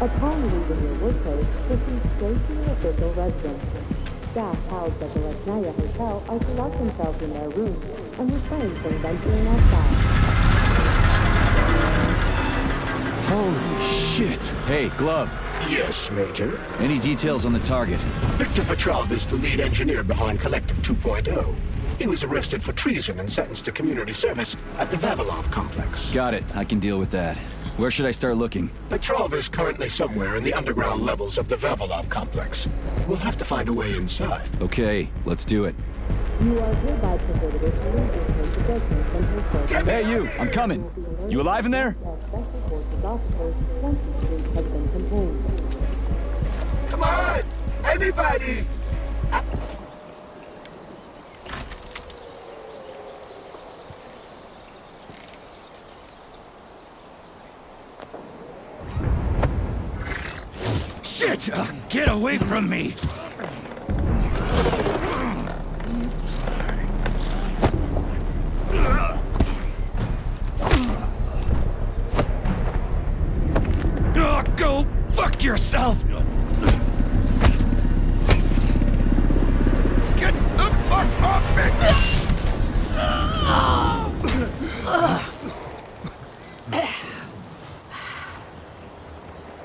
Upon leaving your workplace, proceed straight to your official residence. Staff housed at the Lesnaya Hotel are to lock themselves in their rooms and refrain from venturing outside. Holy shit! Hey, Glove. Yes, Major. Any details on the target? Victor Petrov is the lead engineer behind Collective 2.0. He was arrested for treason and sentenced to community service at the Vavilov complex. Got it. I can deal with that. Where should I start looking? Petrov is currently somewhere in the underground levels of the Vavilov complex. We'll have to find a way inside. Okay, let's do it. You are hereby prohibited from using possessions and transport. Hey, you! I'm coming! You alive in there? Special forces officers once the street has been contained. Come on! Anybody! Shit! Uh, get away from me! Uh, go fuck yourself! Get the fuck off me!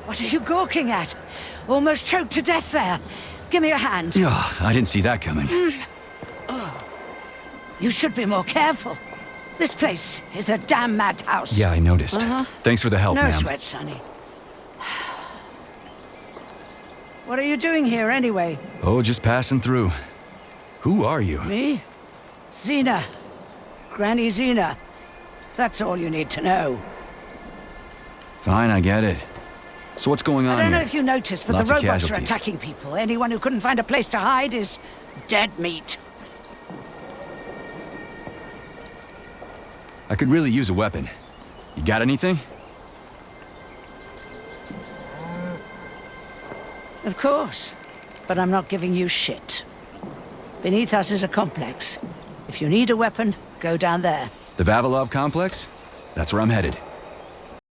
What are you gawking at? Almost choked to death there. Give me your hand. Ugh, I didn't see that coming. You should be more careful. This place is a damn madhouse. Yeah, I noticed. Uh-huh. Thanks for the help, No ma'am. sweat, Sonny. What are you doing here anyway? Oh, just passing through. Who are you? Me? Zina. Granny Zina. That's all you need to know. Fine, I get it. So what's going on I don't know if you noticed, but Lots the robots are attacking people. Anyone who couldn't find a place to hide is dead meat. I could really use a weapon. You got anything? Of course. But I'm not giving you shit. Beneath us is a complex. If you need a weapon, go down there. The Vavilov complex? That's where I'm headed.